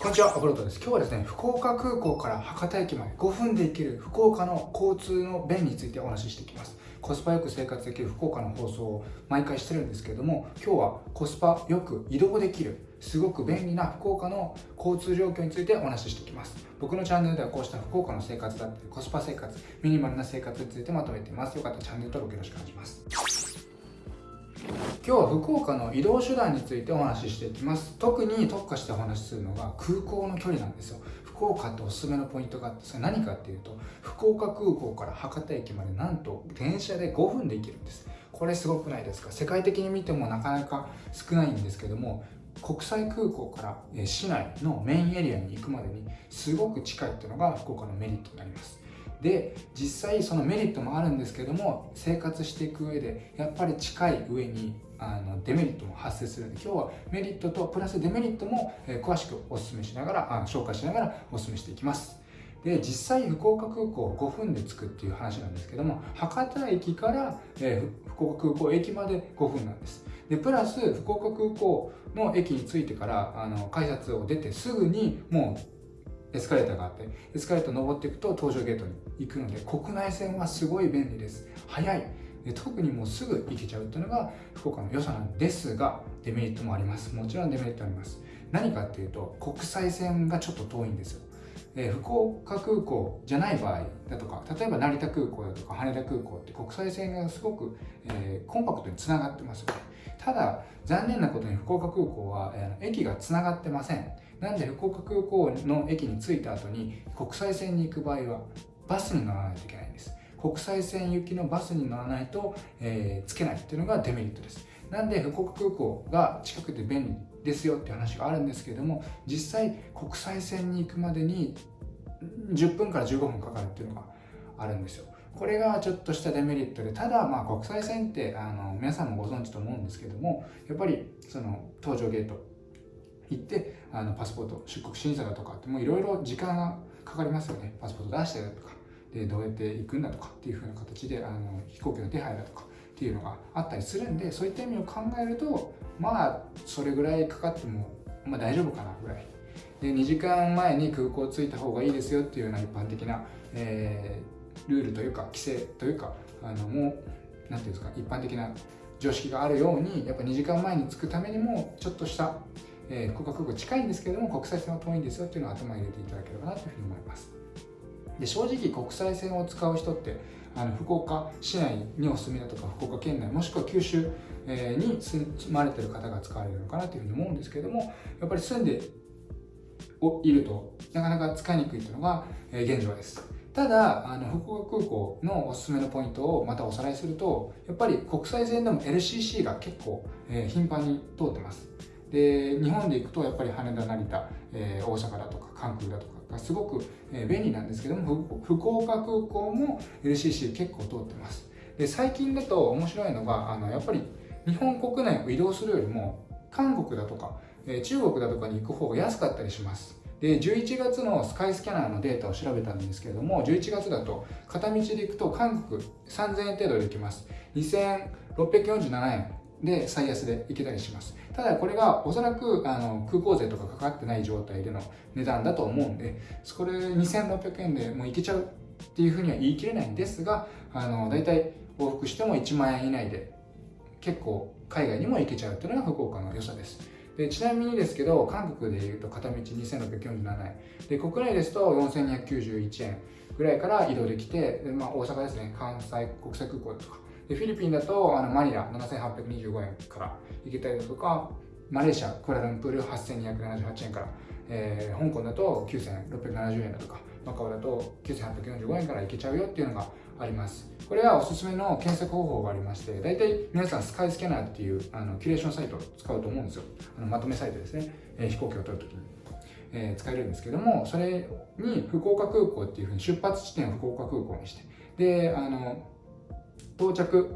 こんにちは、アフロトです。今日はですね、福岡空港から博多駅まで5分で行ける福岡の交通の便についてお話ししていきます。コスパよく生活できる福岡の放送を毎回してるんですけれども、今日はコスパよく移動できる、すごく便利な福岡の交通状況についてお話ししていきます。僕のチャンネルではこうした福岡の生活だったり、コスパ生活、ミニマルな生活についてまとめています。よかったらチャンネル登録よろしくお願いします。今日は福岡の移動手段についてお話ししていきます。特に特化してお話しするのが空港の距離なんですよ。福岡っておすすめのポイントがあってそれ何かっていうと福岡空港から博多駅までなんと電車で5分で行けるんです。これすごくないですか？世界的に見てもなかなか少ないんですけども国際空港から市内のメインエリアに行くまでにすごく近いっていうのが福岡のメリットになります。で実際そのメリットもあるんですけども生活していく上でやっぱり近い上にあのデメリットも発生するので今日はメリットとプラスデメリットも、え詳しくお勧めしながらあ紹介しながらお勧めしていきます。で実際福岡空港5分で着くっていう話なんですけども博多駅から、え、福岡空港駅まで5分なんです。でプラス福岡空港の駅に着いてからあの改札を出てすぐにもうエスカレーターがあってエスカレーター登っていくと搭乗ゲートに行くので国内線はすごい便利です。早い。で特にもうすぐ行けちゃうっていうのが福岡の良さなんですがデメリットもあります。もちろんデメリットあります。何かっていうと国際線がちょっと遠いんですよ。え福岡空港じゃない場合だとか例えば成田空港だとか羽田空港って国際線がすごく、えー、コンパクトにつながってますよね。ただ残念なことに福岡空港は、えー、駅がつながってません。なんで福岡空港の駅に着いた後に国際線に行く場合はバスに乗らないといけないんです。国際線行きのバスに乗らないと、えー、つけないっていうのがデメリットです。なんで福岡空港が近くて便利ですよって話があるんですけれども実際国際線に行くまでに10分から15分かかるっていうのがあるんですよ。これがちょっとしたデメリットでただまあ国際線ってあの皆さんもご存知と思うんですけどもやっぱりその搭乗ゲート行ってあのパスポート出国審査だとかってもういろいろ時間がかかりますよね。パスポート出してだとかでどうやって行くんだとかっていうふうな形であの飛行機の手配だとかっていうのがあったりするんでそういった意味を考えるとまあそれぐらいかかっても、まあ、大丈夫かなぐらい。で2時間前に空港着いた方がいいですよっていうような一般的な、えー、ルールというか規制というかあのもう何ていうんですか一般的な常識があるようにやっぱ2時間前に着くためにもちょっとしたえー、福岡空港近いんですけれども国際線は遠いんですよっていうのを頭に入れていただければなというふうに思います。で正直国際線を使う人ってあの福岡市内にお住みだとか福岡県内もしくは九州、に住まれてる方が使われるのかなというふうに思うんですけれどもやっぱり住んでいるとなかなか使いにくいというのが、現状です。ただあの福岡空港のおすすめのポイントをまたおさらいするとやっぱり国際線でも LCC が結構、え、頻繁に通ってます。で日本で行くとやっぱり羽田成田、えー、大阪だとか関空だとかがすごく、便利なんですけども福岡空港も LCC 結構通ってます。で最近だと面白いのがあのやっぱり日本国内を移動するよりも韓国だとか、えー、中国だとかに行く方が安かったりします。で11月のスカイスキャナーのデータを調べたんですけれども11月だと片道で行くと韓国3000円程度で行きます。2647円。で最安で行けたりします。ただこれがおそらくあの空港税とかかかってない状態での値段だと思うんでこれ2600円でもう行けちゃうっていうふうには言い切れないんですがあの大体往復しても1万円以内で結構海外にも行けちゃうっていうのが福岡の良さです。でちなみにですけど韓国でいうと片道2647円。で国内ですと4291円ぐらいから移動できてで、まあ、大阪ですね。関西国際空港とか。でフィリピンだとあのマニラ7825円から行けたりだとかマレーシアクアラルンプール8278円から、えー、香港だと9670円だとかマカオだと9845円から行けちゃうよっていうのがあります。これはおすすめの検索方法がありまして大体皆さんスカイスキャナーっていうあのキュレーションサイトを使うと思うんですよ。あのまとめサイトですね、えー、飛行機を取るときに。えー、使えるんですけどもそれに福岡空港っていうふうに出発地点を福岡空港にして。であの到着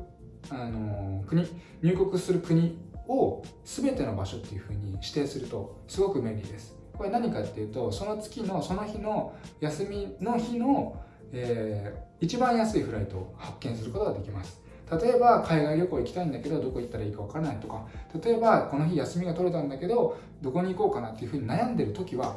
あの国入国する国を全ての場所っていうふうに指定するとすごく便利です。これ何かっていうとその月のその日の休みの日の、えー、一番安いフライトを発見することができます。例えば海外旅行行きたいんだけどどこ行ったらいいか分からないとか。例えばこの日休みが取れたんだけどどこに行こうかなっていうふうに悩んでる時は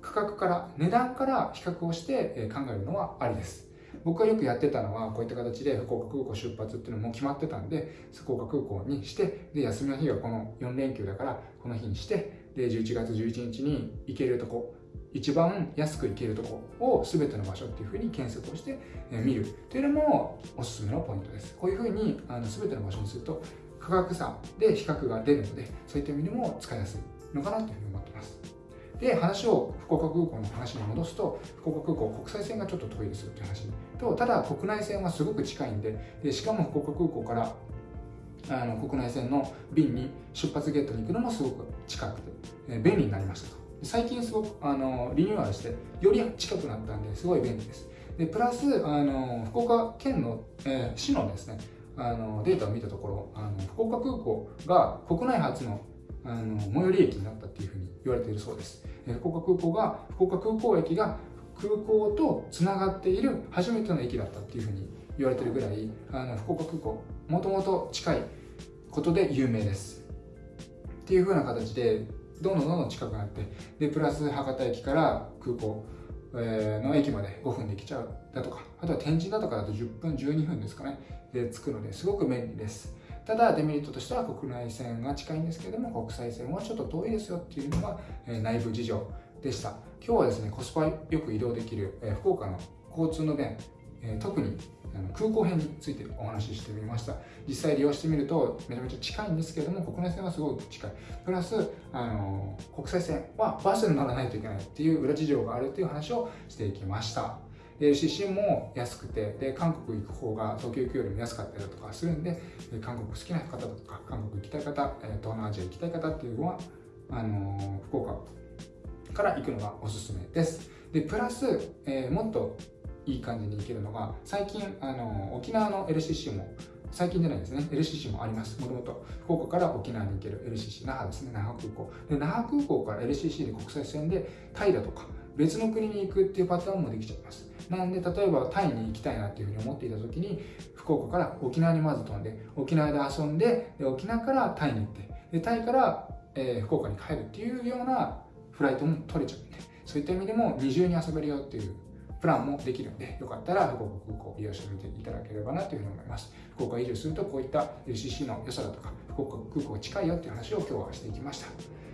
価格から値段から比較をして考えるのはありです。僕がよくやってたのはこういった形で福岡空港出発っていうのも決まってたんで福岡空港にしてで休みの日はこの4連休だからこの日にしてで11月11日に行けるとこ一番安く行けるとこを全ての場所っていうふうに検索をして見る。というのもおすすめのポイントです。こういうふうにあの全ての場所にすると価格差で比較が出るのでそういった意味でも使いやすいのかなというふうに思ってますで話を福岡空港の話に戻すと福岡空港国際線がちょっと遠いですよって話とただ国内線はすごく近いんででしかも福岡空港からあの国内線の便に出発ゲートに行くのもすごく近くて、え便利になりましたと。最近すごくあのリニューアルしてより近くなったんですごい便利です。でプラスあの福岡県の、えー、市のですねあのデータを見たところあの福岡空港が国内初のあの最寄り駅になったっていうふうに言われているそうです、福岡空港が福岡空港駅が空港とつながっている初めての駅だったっていうふうに言われてるぐらいあの福岡空港もともと近いことで有名です。っていうふうな形でどんどんどんどん近くなってでプラス博多駅から空港の駅まで5分で来ちゃうだとかあとは天神だとかだと10分12分ですかねで着くのですごく便利です。ただデメリットとしては国内線が近いんですけれども国際線はちょっと遠いですよっていうのが内部事情でした。今日はですねコスパよく移動できる福岡の交通の便特に空港編についてお話ししてみました。実際利用してみるとめちゃめちゃ近いんですけれども国内線はすごく近い。プラスあの国際線はバスに乗らないといけないっていう裏事情があるっていう話をしていきました。で出身も安くてで韓国行く方が東京行くよりも安かったりだとかするんで韓国好きな方とか韓国行きたい方東南アジア行きたい方っていうのはあの福岡から行くのがおすすめです。でプラス、えー、もっといい感じに行けるのが最近あの沖縄の LCC も最近じゃないですね。LCC もあります。もともと。福岡から沖縄に行ける LCC 那覇ですね。那覇空港。で那覇空港から LCC で国際線でタイだとか別の国に行くっていうパターンもできちゃいます。なんで例えばタイに行きたいなっていうふうに思っていた時に福岡から沖縄にまず飛んで沖縄で遊んでで沖縄からタイに行ってでタイから、えー、福岡に帰るっていうようなフライトも取れちゃうんでそういった意味でも二重に遊べるよっていうプランもできるんで、よかったら福岡空港を利用してみていただければなというふうに思います。福岡移住するとこういった LCC の良さだとか、福岡空港近いよっていう話を今日はしていきました。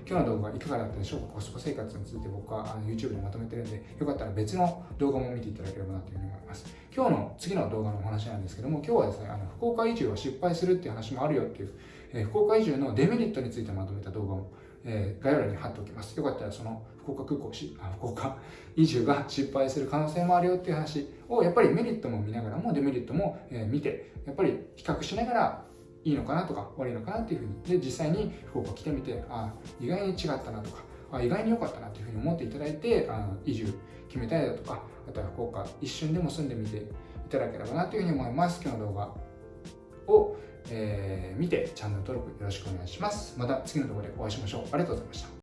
今日の動画いかがだったでしょうか？コスパ生活について僕はあの YouTube にまとめてるんで、よかったら別の動画も見ていただければなというふうに思います。今日の次の動画のお話なんですけども、今日はですね、あの福岡移住は失敗するっていう話もあるよっていう、えー、福岡移住のデメリットについてまとめた動画もえー、概要欄に貼っておきます。よかったらその福岡空港し、あ福岡移住が失敗する可能性もあるよっていう話を、やっぱりメリットも見ながらもデメリットも、えー、見て、やっぱり比較しながらいいのかなとか悪いのかなっていうふうに、で、実際に福岡来てみて、あ意外に違ったなとか、あ意外に良かったなというふうに思っていただいて、あの移住決めたいだとか、あとは福岡一瞬でも住んでみていただければなというふうに思います。今日の動画を、えー、見てチャンネル登録よろしくお願いします。また次の動画でお会いしましょう。ありがとうございました。